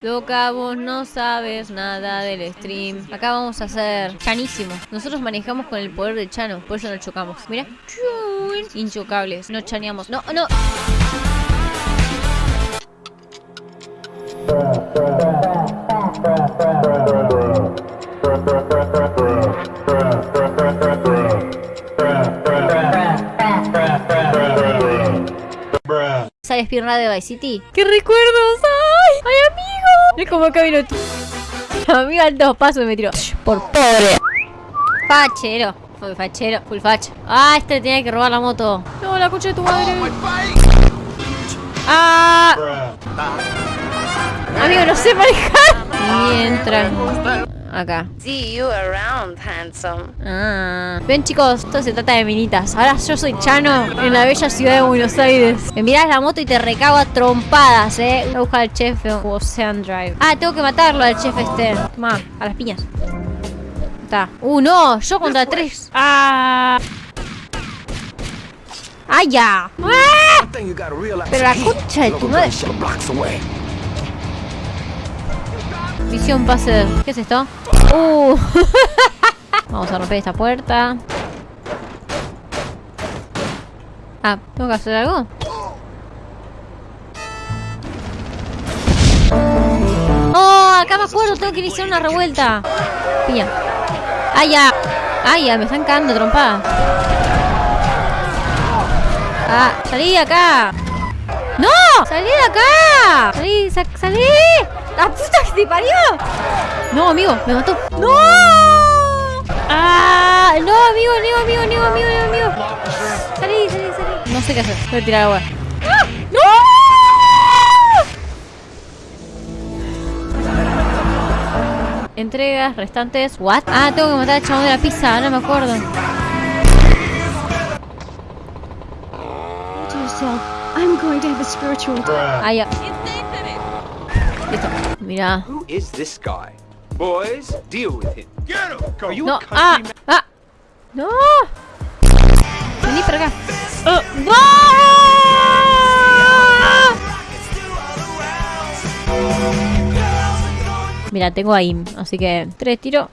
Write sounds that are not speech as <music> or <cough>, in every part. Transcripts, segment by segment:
Loca, vos no sabes nada del stream. Acá vamos a hacer chanísimo. Nosotros manejamos con el poder de Chano, por eso no chocamos. Mira. Inchocables. No chaneamos. No, no. ¿Sabes pierna de Vice City? ¡Qué recuerdos! ¡Ay! ¡Ay, amigo! Es como acá vino. Amigo al dos pasos me tiró. Por pobre. Fachero. Full fachero. Full facha. Ah, este tenía que robar la moto. No, la coche de tu madre. Ah. Amigo, no sé manejar. Mientras. Acá. See you around, handsome. Ah. Ven chicos, esto se trata de minitas. Ahora yo soy Chano en la bella ciudad de Buenos Aires. Me miras la moto y te recago a trompadas, eh. Voy a buscar al chef Ocean Drive. Ah, tengo que matarlo al chef este. Toma, a las piñas. Está. Uh, no, yo contra tres. Ah. ¡Ah, ya! ¡Ah! Pero la concha de tu madre. Visión pase. ¿Qué es esto? Uh. <laughs> Vamos a romper esta puerta. Ah, ¿tengo que hacer algo? ¡Oh! Acá me acuerdo, tengo que iniciar una revuelta. Piña. ¡Ay, ya! ¡Ay, ya! Me están cagando trompada. ¡Ah! ¡Salí de acá! ¡No! ¡Salí de acá! ¡Salí! Sa ¡Salí! ¡La puta que te parió! No, amigo, me mató. ¡No! ¡Ah! ¡No, amigo, amigo, amigo, amigo, amigo. ¡Salí, salí, salí! No sé qué hacer. Voy a tirar agua. ¡Ah! ¡No! Entregas restantes. ¿What? Ah, tengo que matar al chabón de la pizza. No me acuerdo. I'm going to have a spiritual. Ah, ya. Listo. Mira. Who is this guy? Boys, deal with him. Get him! Are you No. a Ah. Ah. No. Vení para acá. Ah. ¡No! Mira, tengo ahí, así que tres tiros.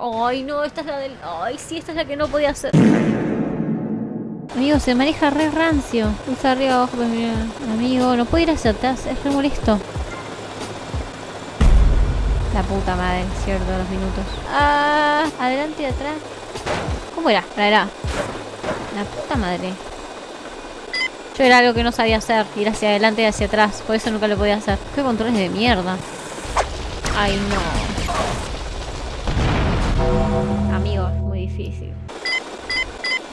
Ay, no, esta es la del... Ay, sí, esta es la que no podía hacer. Amigo, se maneja re rancio. Pulsa arriba, abajo, pues mira. Amigo, no puede ir hacia atrás, es re molesto. La puta madre, cierto, los minutos. Ah, adelante y atrás. ¿Cómo era? La era. La puta madre. Yo era algo que no sabía hacer, ir hacia adelante y hacia atrás. Por eso nunca lo podía hacer. Qué controles de mierda. Ay, no. Amigo, es muy difícil.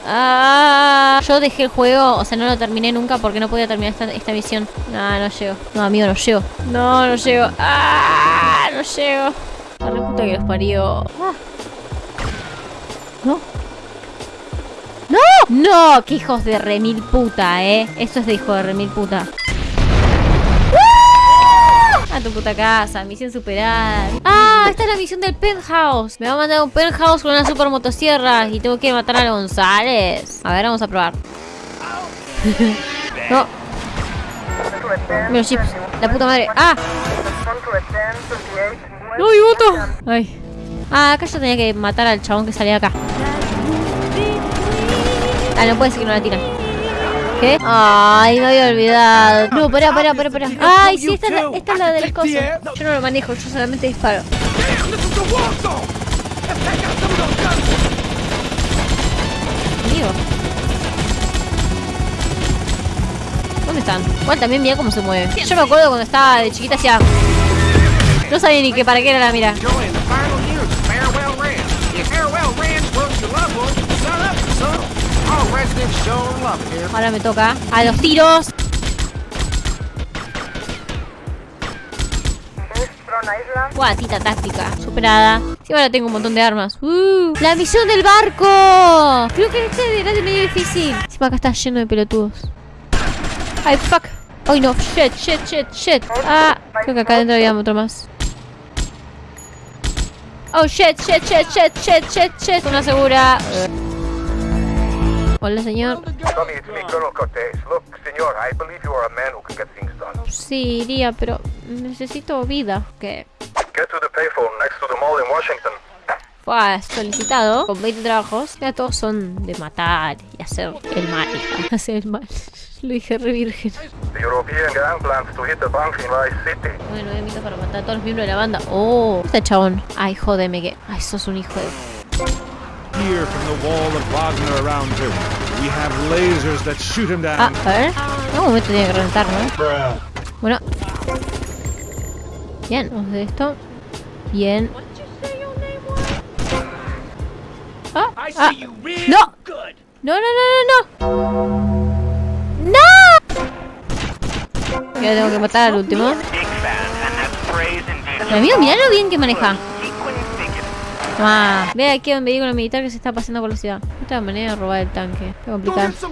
Ah, yo dejé el juego, o sea, no lo terminé nunca porque no podía terminar esta, esta misión. No, no llego. No, amigo, no llego. No, no llego. Ah, no llego. La re puta que los parió. Ah. No. ¡No! ¡No! ¡Qué hijos de remil puta, eh! Esto es de hijo de remil puta. Tu puta casa, misión superada. ¡Ah! Esta es la misión del penthouse. Me va a mandar un penthouse con una super motosierra y tengo que matar a González. A ver, vamos a probar. <laughs> no. Los chips. La puta madre. ¡Ah! ¡No, mi moto! Ay. Ah, acá yo tenía que matar al chabón que salía acá. Ah, no puede ser que no la tiran. ¿Qué? Ay, me había olvidado. No, pará, pará, pará, pará. Ay, sí, esta es la, esta es la del coso. Yo no lo manejo, yo solamente disparo. Amigo. ¿Dónde están? Igual también mira cómo se mueve. Yo me acuerdo cuando estaba de chiquita hacía... No sabía ni que para qué era la mira. Ahora me toca. A los tiros. Guatita táctica. Superada. Sí, ahora tengo un montón de armas. Uh, ¡La misión del barco! Creo que este era de medio difícil. Encima acá está lleno de pelotudos. Ay, fuck. Ay, no. Shit, shit, shit, shit. Ah, creo que acá adentro había otro más. Oh, shit, shit, shit, shit, shit, shit, shit. Una segura. Hola, señor. Tommy, it's me, Colonel Cortez. Look, senor, I believe you are a man who can get things done. Sí, iría, pero necesito vida. Washington. Fue solicitado con 20 trabajos. Ya todos son de matar y hacer el mal. <laughs> Hacer el mal. Lo dije re virgen. Bueno, voy a invitar para matar a todos los miembros de la banda. Oh, este chabón. Ay, jódeme que. Ay, sos un hijo de. From the wall of Wagner around him. We have lasers that shoot him down. Ah, a ver. En algún momento tiene que reventar, ¿no? Bueno. Bien, vamos de esto. Bien. Ah, ah. No. No, no, no, no, no. ¡No! Ya tengo que matar al último. Amigo, mirá lo bien que maneja. Toma. Ve aquí a un vehículo militar que se está pasando por la ciudad. Esta manera de robar el tanque. Qué complicado. sir.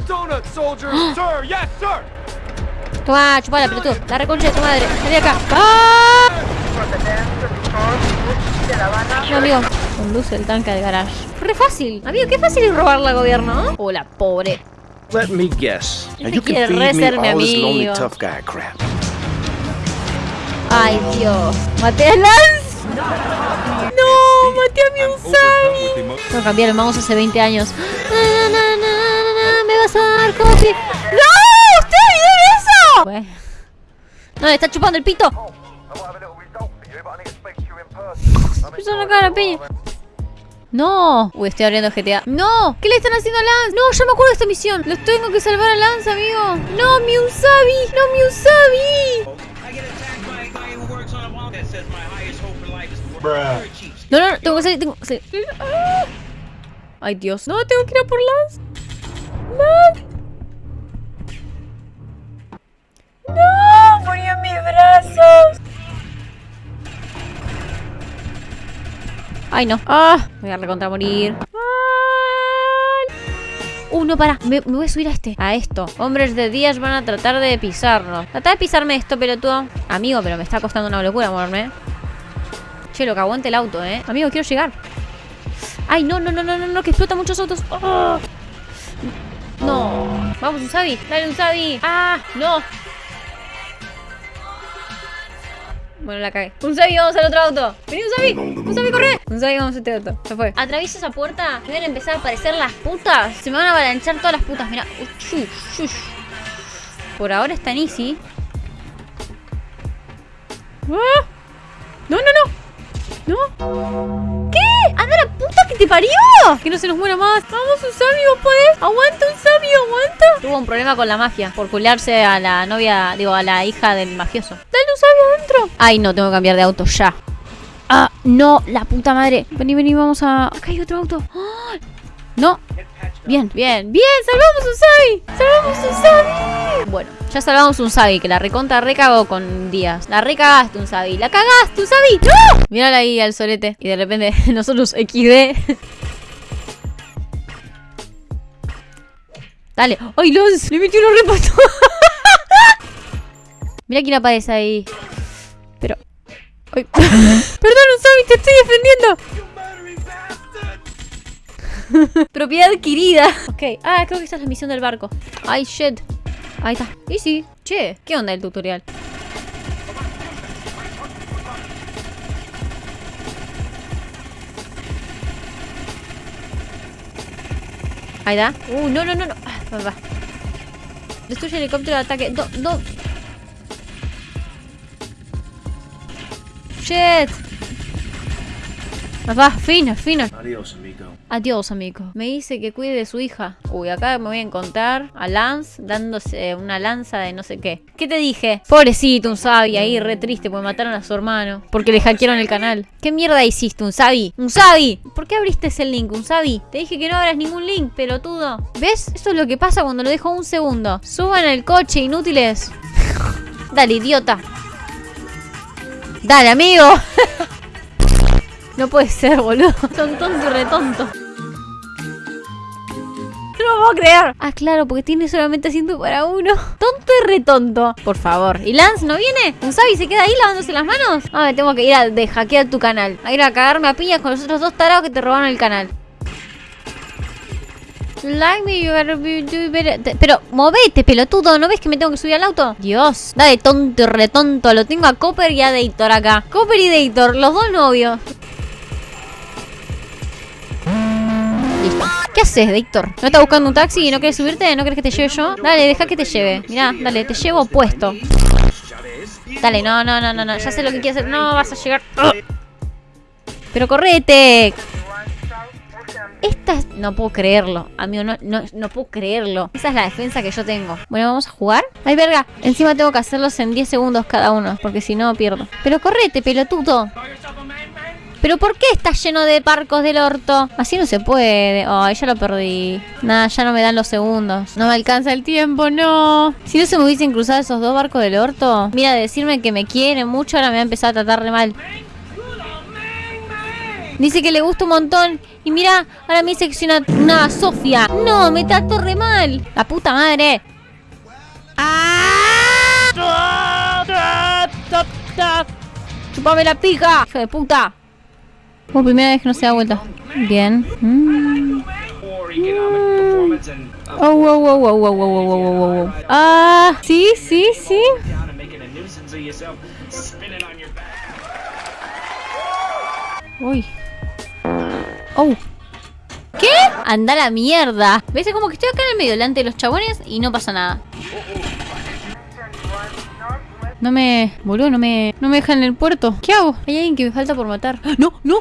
Toma, chupala, pelotudo. La reconcha de tu madre. Vení acá. ¡Ah! No, amigo. Conduce el tanque al garage. Re fácil. Amigo, qué fácil es robarla al gobierno. ¿no? Hola, pobre. Let me guess. Este you quiere re ser mi amigo. tough guy crap. Ay, Dios. ¿Maté a Lance? No, cambiar el mouse hace 20 años. Me vas a dar copy. ¡No! ¿Ustedes vieron eso? No, le está chupando el pito. I will have a little result for you, but I need to speak to you in person. I'm Puso una cara piña. No. Uy, estoy abriendo GTA. No. ¿Qué le están haciendo a Lance? No, yo me acuerdo de esta misión. Los tengo que salvar a Lance, amigo. No, mi Usabi. No, mi Usabi. No, no, no, tengo que salir, tengo que salir. Ay, Dios. No, tengo que ir a por Lance. No. No, murió en mis brazos. Ay, no. Ah, voy a recontra morir. Uh, no, para. Me, me voy a subir a este. A esto. Hombres de días van a tratar de pisarnos. Trata de pisarme esto, pelotudo. Amigo, pero me está costando una locura moverme. Che, lo que aguante el auto, eh. Amigo, quiero llegar. Ay, no, no, no, no, no, no, que explota muchos autos. Ah. No. Vamos, Usabi. Dale, Usabi. Ah, no. Bueno, la cagué. Usabi, vamos al otro auto. Vení, Usabi. Usabi, corre. Usabi, vamos a este auto. Se fue. Atravieso esa puerta. Me van a empezar a aparecer las putas. Se me van a avalanchar todas las putas. Mira. Por ahora está en easy. Ah. No, no, no. ¿No? ¿Qué? ¡Anda la puta que te parió! Que no se nos muera más. Vamos, Usabi, vos podés. Aguanta, Usabi, aguanta. Tuvo un problema con la mafia por culiarse a la novia, digo, a la hija del mafioso. Dale, Usabi, adentro. Ay, no, tengo que cambiar de auto ya. Ah, no, la puta madre. Vení, vení, vamos a. Acá hay otro auto. ¡Ah! No. Bien, bien, bien, salvamos un Sabi. Salvamos un Sabi. Bueno, ya salvamos un Sabi, que la recontra recagó con Díaz. La recagaste un Sabi. La cagaste un Sabi. ¡No! Mírala ahí al solete. Y de repente <laughs> nosotros XD. Dale. ¡Ay, los! Le metió unos repatos. <laughs> Mira quién aparece ahí. Pero. <laughs> Perdón, Usabi, te estoy defendiendo. <laughs> Propiedad adquirida. Ok. Ah, creo que esta es la misión del barco. Ay, shit. Ahí está. Y sí. Che, ¿qué onda el tutorial? Ahí está. Uh, no, no, no, no. Ah, va, va. Destruye el helicóptero de ataque. Do, do. Shit. Va, va, fino, fino. Adios, amigo. Adiós, amigo. Me dice que cuide de su hija. Uy, acá me voy a encontrar a Lance dándose una lanza de no sé qué. ¿Qué te dije? Pobrecito, un Sabi ahí, re triste, porque mataron a su hermano. Porque le hackearon el canal. ¿Qué mierda hiciste, un Sabi? ¡Un Sabi! ¿Por qué abriste ese link, un Sabi? Te dije que no abras ningún link, pelotudo. ¿Ves? Eso es lo que pasa cuando lo dejo un segundo. Suban el coche, inútiles. <laughs> Dale, idiota. Dale, amigo. <laughs> No puede ser, boludo. <laughs> Son tonto y retonto. No lo puedo creer. Ah, claro, porque tiene solamente asiento para uno. <laughs> Tonto y retonto. Por favor. ¿Y Lance no viene? ¿Unsabi se queda ahí lavándose las manos? Ah, me tengo que ir a de hackear tu canal. A ir a cagarme a piñas con los otros dos tarados que te robaron el canal. Like me, you be- better. Te- Pero movete, pelotudo. ¿No ves que me tengo que subir al auto? Dios. Dale, tonto y retonto. Lo tengo a Copper y a Dator acá. Copper y Dator, los dos novios. ¿Qué haces, Dator? ¿No estás buscando un taxi y no quieres subirte? ¿No quieres que te lleve yo? Dale, deja que te lleve. Mirá, dale, te llevo puesto. Dale, no, no, no, no, no. Ya sé lo que quieres hacer. No, vas a llegar. Pero correte. Esta es... No puedo creerlo. Amigo, no, no, no puedo creerlo. Esa es la defensa que yo tengo. Bueno, vamos a jugar. Ay, verga. Encima tengo que hacerlos en 10 segundos cada uno. Porque si no, pierdo. Pero correte, pelotudo. ¿Pero por qué está lleno de barcos del orto? Así no se puede. Ay, ya lo perdí. Nada, ya no me dan los segundos. No me alcanza el tiempo, no. Si no se me hubiesen cruzado esos dos barcos del orto. Mira, decirme que me quiere mucho, ahora me va a empezar a tratar de mal. Dice que le gusta un montón. Y mira, ahora me dice que soy una, una Sofía. No, me trató re mal. La puta madre. ¡Ah! ¡Chupame la pija! ¡Hijo de puta! Por primera vez que no se da vuelta. Bien. Mm. Oh, wow, wow, wow, wow, wow, wow, wow, wow, wow. Ah, sí, sí, sí. Uy. Oh. ¿Qué? Anda la mierda. ¿Ves? Es como que estoy acá en el medio delante de los chabones y no pasa nada. No me... Boludo, no me... No me dejan en el puerto. ¿Qué hago? Hay alguien que me falta por matar. ¡Ah! ¡No! ¡No!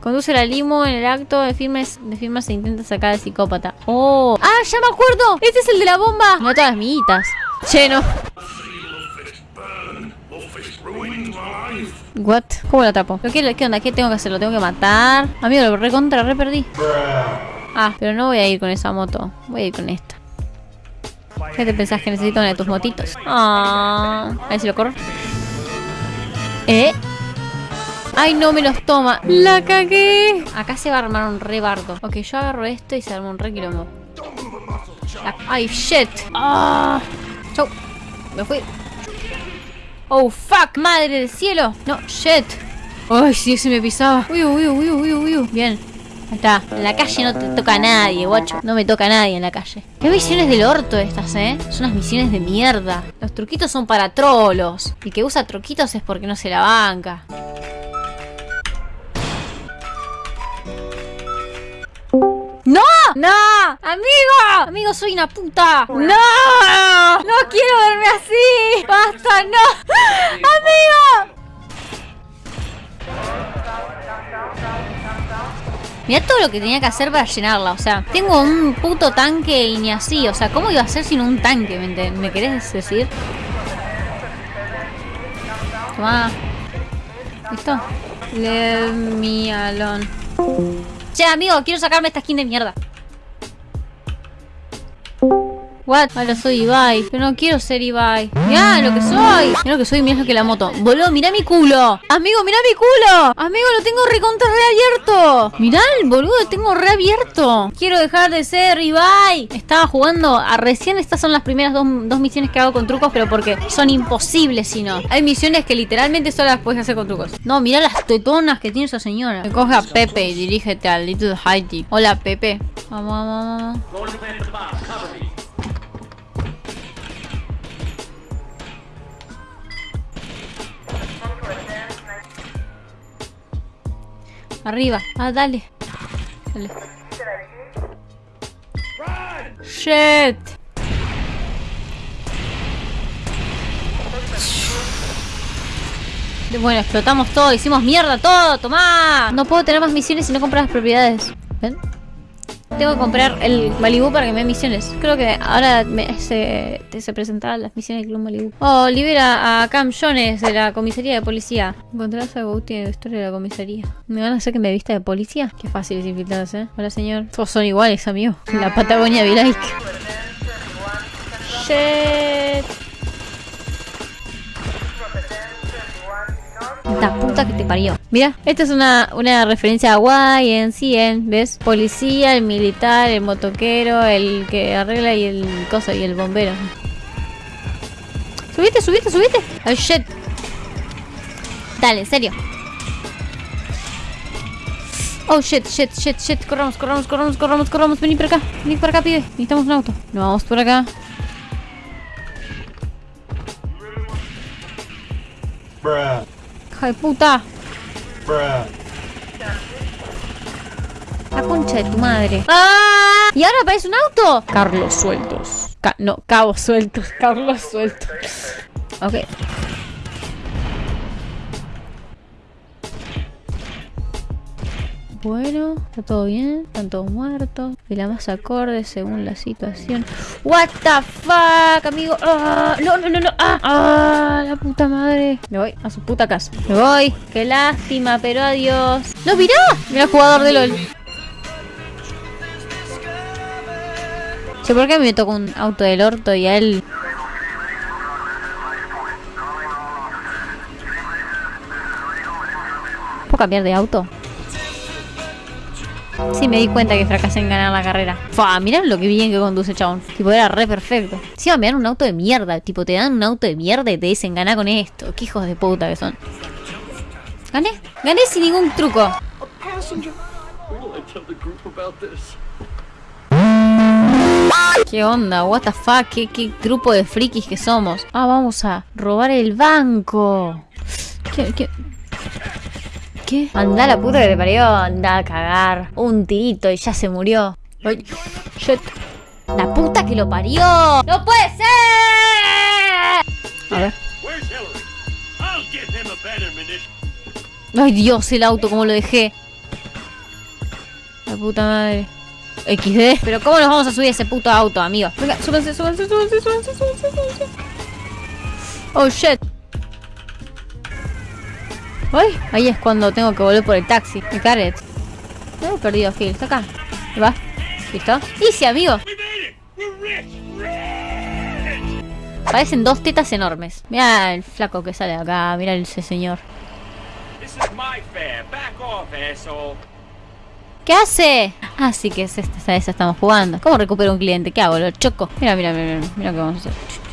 Conduce la limo en el acto de firmas, de firmas se intenta sacar al psicópata. ¡Oh! ¡Ah! ¡Ya me acuerdo! ¡Este es el de la bomba! Mata las miguitas. Che, no. What? ¿Cómo lo atrapo? ¿Pero qué, ¿Qué onda? ¿Qué tengo que hacer? ¿Lo tengo que matar? Amigo, lo recontra, re perdí. Ah, pero no voy a ir con esa moto. Voy a ir con esta. ¿Qué te pensás que necesito una de tus motitos? Ah, a ver si lo corro. ¿Eh? Ay, no me los toma. La cagué. Acá se va a armar un re bardo. Ok, yo agarro esto y se arma un re quilombo. La- Ay, shit. Ah. Chau. Me fui. Oh, fuck. Madre del cielo. No, shit. Ay, sí, se me pisaba. Uy, uy, uy, uy, uy, uy. Bien. Ahí está. En la calle no te toca a nadie, guacho. No me toca a nadie en la calle. Qué misiones del orto estas, ¿eh? Son unas misiones de mierda. Los truquitos son para trolos. El que usa truquitos es porque no se la banca. ¡No! ¡Amigo! ¡Amigo, soy una puta! ¡No! ¡No quiero verme así! ¡Basta, no! ¡Amigo! Mira todo lo que tenía que hacer para llenarla, o sea, tengo un puto tanque y ni así, o sea, ¿cómo iba a ser sin un tanque? ¿Me, me querés decir? Toma. ¿Listo? Leave me alone. Che, amigo, quiero sacarme esta skin de mierda. What? Ahora soy Ibai. Pero no quiero ser Ibai. Mirá lo que soy. Mirá lo que soy, mirá que la moto. Boludo, mirá mi culo. Amigo, mirá mi culo. Amigo, lo tengo recontra reabierto. Mirá boludo, lo tengo reabierto. Quiero dejar de ser Ibai. Estaba jugando a recién. Estas son las primeras dos, dos misiones que hago con trucos, pero porque son imposibles si no. Hay misiones que literalmente solo las puedes hacer con trucos. No, mirá las tetonas que tiene esa señora. Me coge a Pepe y dirígete al Little Haiti. Hola, Pepe. Vamos, vamos, vamos. Arriba. Ah, dale. Dale. Shit. Bueno, explotamos todo, hicimos mierda todo, tomá. No puedo tener más misiones si no compro las propiedades. ¿Ven? Tengo que comprar el Malibu para que me dé misiones. Creo que ahora me- se, se presentarán las misiones del Club Malibu. Oh, libera a Cam Jones de la comisaría de policía. Encontrás a Gouti en la historia de la comisaría. ¿Me van a hacer que me vista de policía? Qué fácil es infiltrarse, ¿eh? Hola, señor. Todos son iguales, amigo. La Patagonia like. Shit. La puta que te parió. Mira, esta es una, una referencia a YNCN, ¿ves? Policía, el militar, el motoquero, el que arregla y el cosa y el bombero. Subiste, subiste, subiste. Oh shit. Dale, en serio. Oh shit, shit, shit, shit. Corramos, corramos, corramos, corramos, corramos. Vení para acá. Vení para acá, pibe. Necesitamos un auto. Nos vamos por acá. Hija de puta. La concha de tu madre. ¡Ah! ¿Y ahora aparece un auto? Carlos sueltos. Ca- no, cabos sueltos. <laughs> Carlos sueltos. Ok. Bueno, está todo bien, están todos muertos. Y la más acorde según la situación. What the fuck, amigo. Ah, no, no, no, no. Ah, ah, la puta madre. Me voy a su puta casa. Me voy. Qué lástima, pero adiós. No, mirá. Mira el jugador de LOL. Che, ¿por qué me toca un auto del orto y a él? ¿Puedo cambiar de auto? Sí, me di cuenta que fracasé en ganar la carrera. Fua, mirá lo que bien que conduce, chabón. Tipo, era re perfecto. Sí, me dan un auto de mierda. Tipo, te dan un auto de mierda y te dicen ganá con esto. Qué hijos de puta que son. Gané. Gané sin ningún truco. ¿Qué onda? What? ¿Qué, qué grupo de frikis que somos? Ah, vamos a robar el banco. ¿Qué? ¿Qué? ¿Qué? Anda la puta que te parió, anda a cagar. Un tirito y ya se murió. Ay, shit. La puta que lo parió. ¡No puede ser! A ver. Ay Dios, el auto, como lo dejé. La puta madre. XD. Pero ¿cómo nos vamos a subir a ese puto auto, amigo? Súbanse, súbanse, súbanse, súbanse, súbanse, súbanse. Oh shit. Ay, ahí es cuando tengo que volver por el taxi. Me carret. No he perdido Phil. Está acá. Ahí va. ¿Listo? Easy, amigo. Parecen dos tetas enormes. Mira el flaco que sale de acá. Mira ese señor. ¿Qué hace? Ah, sí que es esta, esa estamos jugando. ¿Cómo recupero un cliente? ¿Qué hago? ¿Lo choco? Mira, mira, mira, mira, mira qué vamos a hacer.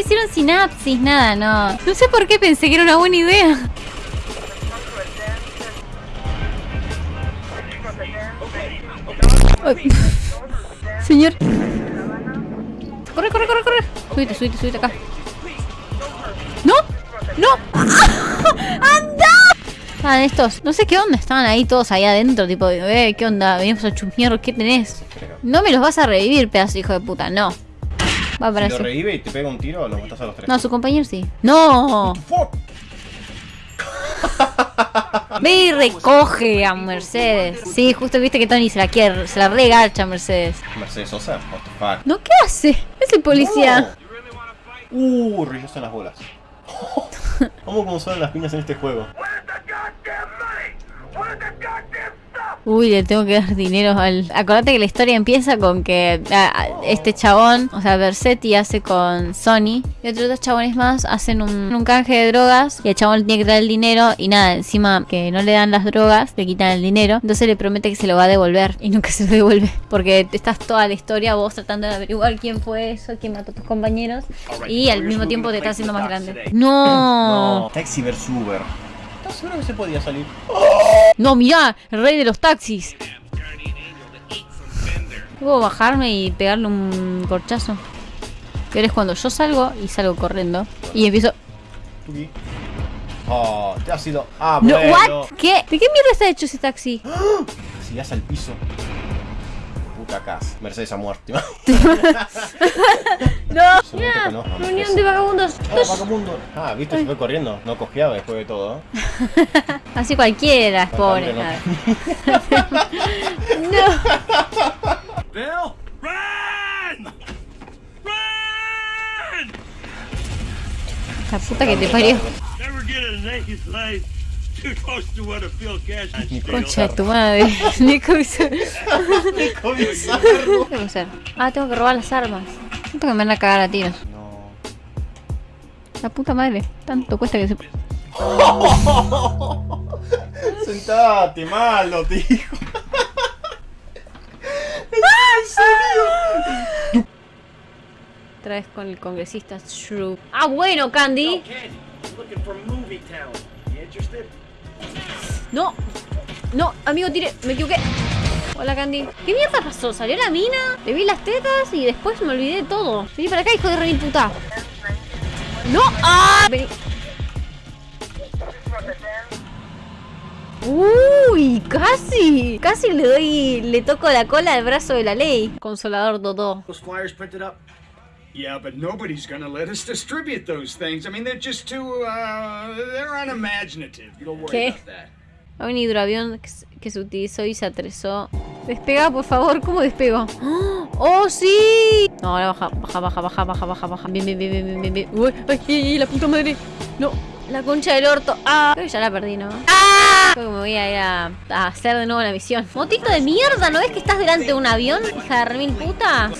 Hicieron sinapsis, nada, no. No sé por qué pensé que era una buena idea. Señor. Corre, corre, corre, corre. Subite, subite, subite acá. ¡No! ¡No! <laughs> ¡Anda! Estaban estos, no sé qué onda, estaban ahí todos ahí adentro, tipo, eh, ¿qué onda? Venimos a chusmear, ¿qué tenés? No me los vas a revivir, pedazo hijo de puta, no. Va para Si lo revive y te pega un tiro, lo matas a los tres. No, a su compañero sí. ¡No! <laughs> Ve y recoge a Mercedes. Sí, justo viste que Tony se la quiere, se la regarcha a Mercedes. Mercedes Sosa, what the fuck. ¿No qué hace? Es el policía. Uh, rillos en las bolas. <laughs> Vamos como son las piñas en este juego. Uy, le tengo que dar dinero al... Acordate que la historia empieza con que este chabón, o sea, Bersetti hace con Sony y otros dos chabones más hacen un, un canje de drogas y el chabón le tiene que dar el dinero y nada, encima que no le dan las drogas, le quitan el dinero, entonces le promete que se lo va a devolver y nunca <laughs> se lo devuelve porque estás toda la historia vos tratando de averiguar quién fue eso, quién mató a tus compañeros y al mismo tiempo te está haciendo más grande. No, No. Taxi vs Uber. ¿Estás seguro que se podía salir? no, mirá, el rey de los taxis. Puedo bajarme y pegarle un corchazo. Ahora es cuando yo salgo y salgo corriendo. Y empiezo. Oh, te has ido. Ah, No, bueno. ¿What? ¿Qué? ¿De qué mierda está hecho ese taxi? <gasps> Si al piso. Puta casa. Mercedes ha muerto. <laughs> No, mira, no, no, reunión no. de vagabundos. Oh, vagabundo. Ah, viste, se fue corriendo. No cojeaba después de todo. ¿eh? <laughs> Así cualquiera, es pobre. nada. <laughs> No. Bill, run! Run! La puta que te parió. Concha de tu madre. <laughs> <laughs> Nico hizo- ¿Qué tengo que hacer? Ah, tengo que robar las armas. Siento que me van a cagar a tiros. No. La puta madre. Tanto cuesta que se. <laughs> Sentate, malo, tío. otra vez con el congresista Shrew. Ah, bueno, Candy. No. No, amigo, tire. Me equivoqué. Hola, Candy. ¿Qué mierda pasó? ¿Salió la mina? Le vi las tetas y después me olvidé de todo. Vení para acá, hijo de remil puta. ¡No! ¡Ah! Vení. Uy, casi. Casi le doy. Le toco la cola al brazo de la ley. Consolador Dodó. Those flyers printed up? Yeah, but nobody's gonna let us distribute those things. I mean, they're just too, uh, they're unimaginative. Don't worry ¿Qué? about that. Hay un hidroavión que se- utilizó y se atresó. Despega, por favor. ¿Cómo despego? <gasps> ¡Oh, sí! No, ahora baja, baja, baja, baja, baja, baja, baja. Bien, bien, bien, bien, bien, bien. Uy, ay, ay, ay, la puta madre. No, la concha del orto. Ah, creo que ya la perdí, ¿no? ¡Ah! Creo que me voy a ir a, a hacer de nuevo la misión. Motito de mierda, ¿no ves que estás delante de un avión, hija de remil puta?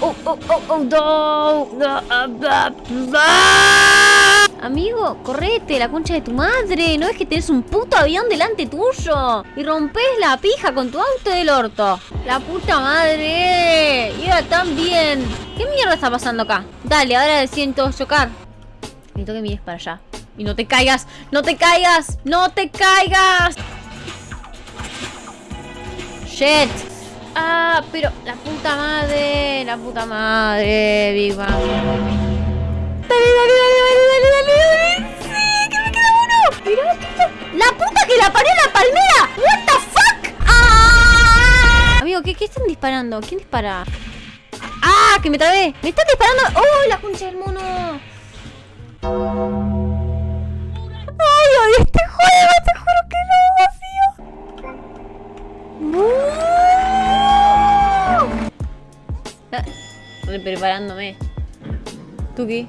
Oh, oh, oh, oh, no, no, ah, ah, ah. Amigo, correte, la concha de tu madre. ¿No ves que tenés un puto avión delante tuyo? Y rompes la pija con tu auto del orto. La puta madre. Y era tan bien. ¿Qué mierda está pasando acá? Dale, ahora siento chocar. Necesito que mires para allá. Y no te caigas, no te caigas, no te caigas. Shit. Ah, pero la puta madre, la puta madre, Bang. Dale, dale, dale, dale, dale, dale. Sí, que me queda uno. Mirá, puta. La puta que la paré la palmera. What the fuck? Ah. Amigo, ¿qué, ¿qué están disparando? ¿Quién dispara? ¡Ah! ¡Que me trabé! ¡Me están disparando! ¡Oh, la concha del mono! ¡Ay, odio este juego! ¡Te juro que lo odio! Ah, Estoy preparándome. ¿Tú qué?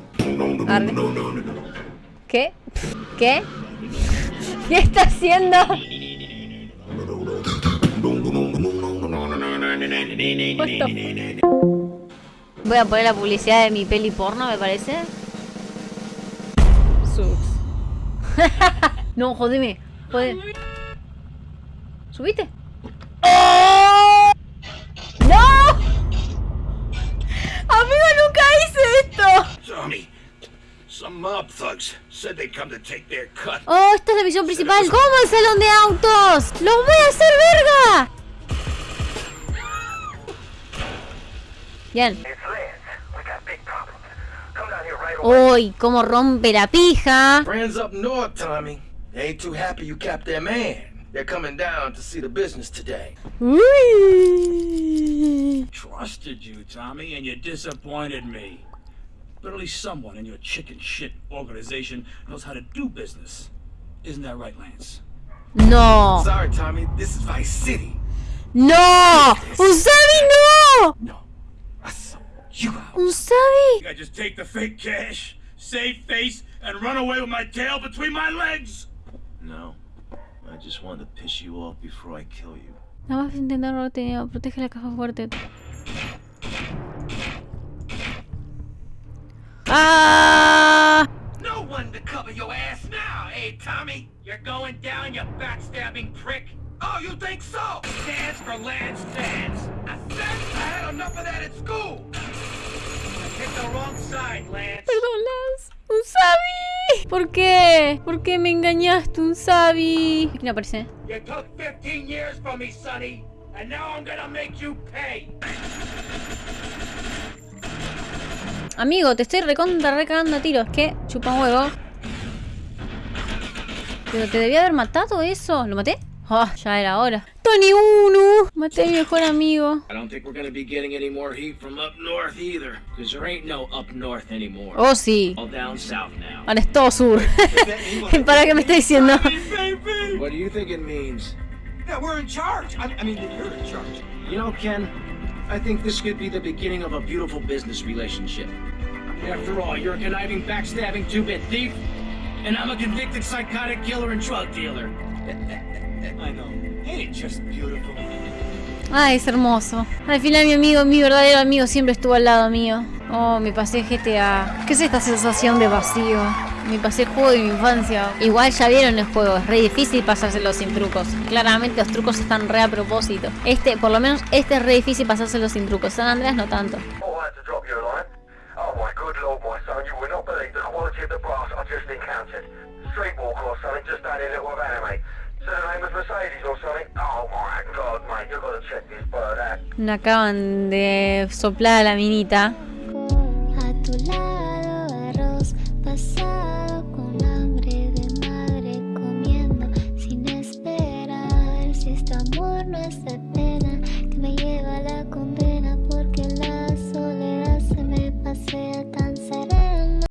Arre. ¿Qué? ¿Qué? ¿Qué está haciendo? Voy a poner la publicidad de mi peli porno, me parece. Subs. <laughs> no, jodeme. Jode. ¿Subiste? ¡Oh! ¡No! Amigo, nunca hice esto. Some mob thugs said they'd come to take their cut. Oh, esta es la misión principal. ¿Cómo el salón de autos? ¡Los voy a hacer verga! Bien. It's Lance. We got big problems. Come down here right away. Uy, cómo rompe la pija. Friends up north, Tommy. They ain't too happy you capped their man. They're coming down to see the business today. Trusted you, Tommy, and you disappointed me. But at least someone in your chicken shit organization knows how to do business. Isn't that right, Lance? No. Sorry, Tommy. This is Vice City. No. Usabi, no. No, I saw you out. Usabi. I just take the fake cash, save face, and run away with my tail between my legs. No, I just wanted to piss you off before I kill you. Nada más intentar robarte dinero. Protege la caja fuerte. Ah. No one to cover your ass now, eh, Tommy? You're going down, you backstabbing prick. Oh, you think so? Stands for Lance Dance. I said I had enough of that at school. Picked the wrong side, Lance. Perdón, Lance. Unsabi. ¿Por qué? ¿Por qué me engañaste, Unsabi? ¿Quién aparece? You took 15 years from me, Sonny, and now I'm gonna make you pay. Amigo, te estoy recontra recagando a tiros. ¿Qué? Chupa un huevo. Pero te debía haber matado eso. ¿Lo maté? Ah, ya era hora. Tony 1. Maté a mi mejor amigo. I don't think we're gonna be getting any more heat from up north either, because there ain't no up north anymore. Oh, sí. All down south now. Ahora es todo sur. <laughs> ¿Para qué me está diciendo? What do you think it means? Yeah, we're in charge. I, I mean, you're in charge. You know, Ken, I think this could be the beginning of a beautiful business relationship. After all, you're a conniving, backstabbing two-bit thief, and I'm a convicted psychotic killer and drug dealer. <laughs> I know. Ain't it just beautiful? Ay, es hermoso. Al final mi amigo, mi verdadero amigo siempre estuvo al lado mío. Oh, me pasé GTA. ¿Qué es esta sensación de vacío? Me pasé el juego de mi infancia. Igual ya vieron el juego, es re difícil pasárselo sin trucos. Claramente los trucos están re a propósito. Este, por lo menos este es re difícil pasárselo sin trucos. San Andrés no tanto. Me acaban de soplar a la minita. A tu lado.